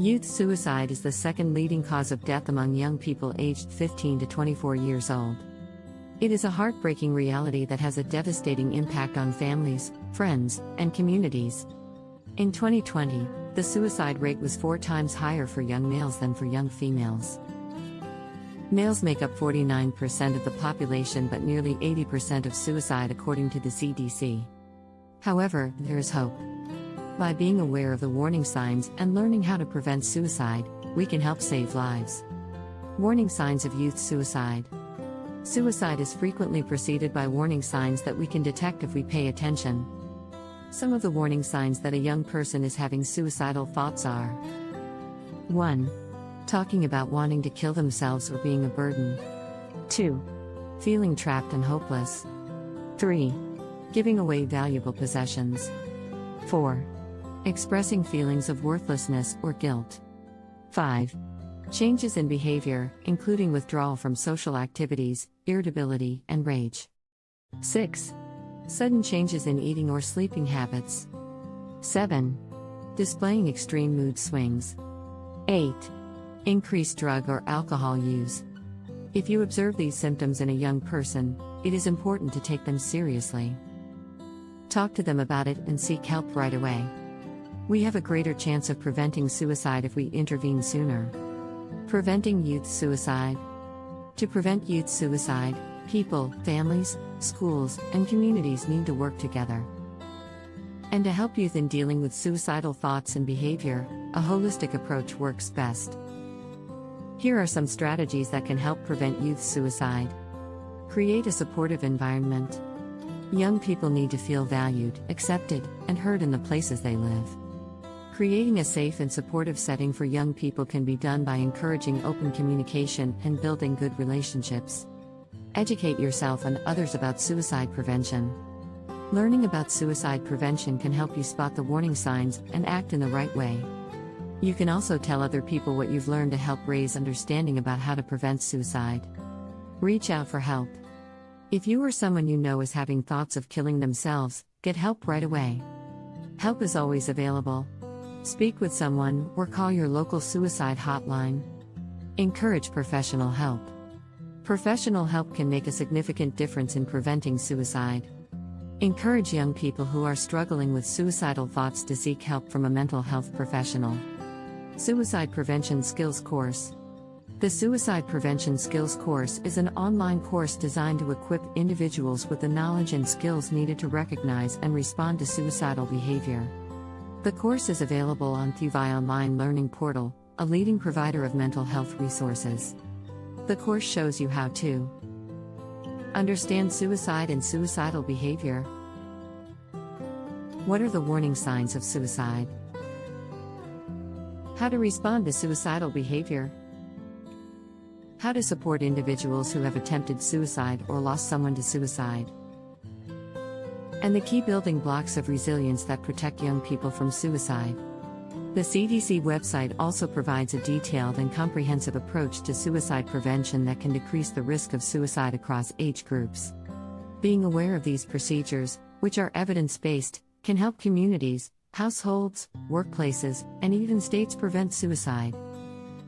Youth suicide is the second leading cause of death among young people aged 15 to 24 years old. It is a heartbreaking reality that has a devastating impact on families, friends, and communities. In 2020, the suicide rate was four times higher for young males than for young females. Males make up 49% of the population but nearly 80% of suicide according to the CDC. However, there is hope. By being aware of the warning signs and learning how to prevent suicide, we can help save lives. Warning signs of youth suicide. Suicide is frequently preceded by warning signs that we can detect if we pay attention. Some of the warning signs that a young person is having suicidal thoughts are 1. Talking about wanting to kill themselves or being a burden. 2. Feeling trapped and hopeless. 3. Giving away valuable possessions. 4. Expressing feelings of worthlessness or guilt. 5. Changes in behavior, including withdrawal from social activities, irritability, and rage. 6. Sudden changes in eating or sleeping habits. 7. Displaying extreme mood swings. 8. Increased drug or alcohol use. If you observe these symptoms in a young person, it is important to take them seriously. Talk to them about it and seek help right away. We have a greater chance of preventing suicide if we intervene sooner. Preventing youth suicide. To prevent youth suicide, people, families, schools, and communities need to work together. And to help youth in dealing with suicidal thoughts and behavior, a holistic approach works best. Here are some strategies that can help prevent youth suicide. Create a supportive environment. Young people need to feel valued, accepted, and heard in the places they live. Creating a safe and supportive setting for young people can be done by encouraging open communication and building good relationships. Educate yourself and others about suicide prevention. Learning about suicide prevention can help you spot the warning signs and act in the right way. You can also tell other people what you've learned to help raise understanding about how to prevent suicide. Reach out for help. If you or someone you know is having thoughts of killing themselves, get help right away. Help is always available. Speak with someone or call your local suicide hotline. Encourage professional help. Professional help can make a significant difference in preventing suicide. Encourage young people who are struggling with suicidal thoughts to seek help from a mental health professional. Suicide Prevention Skills Course the Suicide Prevention Skills course is an online course designed to equip individuals with the knowledge and skills needed to recognize and respond to suicidal behavior. The course is available on Thuvai Online Learning Portal, a leading provider of mental health resources. The course shows you how to understand suicide and suicidal behavior. What are the warning signs of suicide? How to respond to suicidal behavior. How to support individuals who have attempted suicide or lost someone to suicide. And the key building blocks of resilience that protect young people from suicide. The CDC website also provides a detailed and comprehensive approach to suicide prevention that can decrease the risk of suicide across age groups. Being aware of these procedures, which are evidence based, can help communities, households, workplaces, and even states prevent suicide.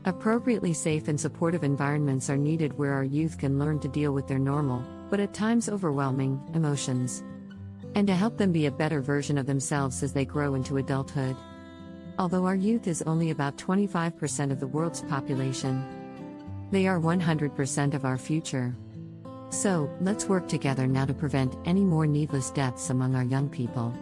Appropriately safe and supportive environments are needed where our youth can learn to deal with their normal, but at times overwhelming, emotions. And to help them be a better version of themselves as they grow into adulthood. Although our youth is only about 25% of the world's population, they are 100% of our future. So, let's work together now to prevent any more needless deaths among our young people.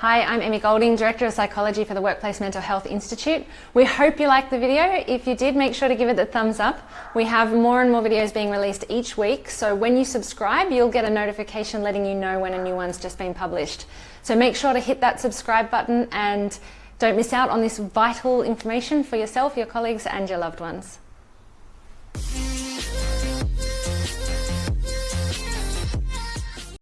Hi, I'm Emmy Golding, Director of Psychology for the Workplace Mental Health Institute. We hope you liked the video. If you did, make sure to give it the thumbs up. We have more and more videos being released each week, so when you subscribe, you'll get a notification letting you know when a new one's just been published. So make sure to hit that subscribe button and don't miss out on this vital information for yourself, your colleagues and your loved ones.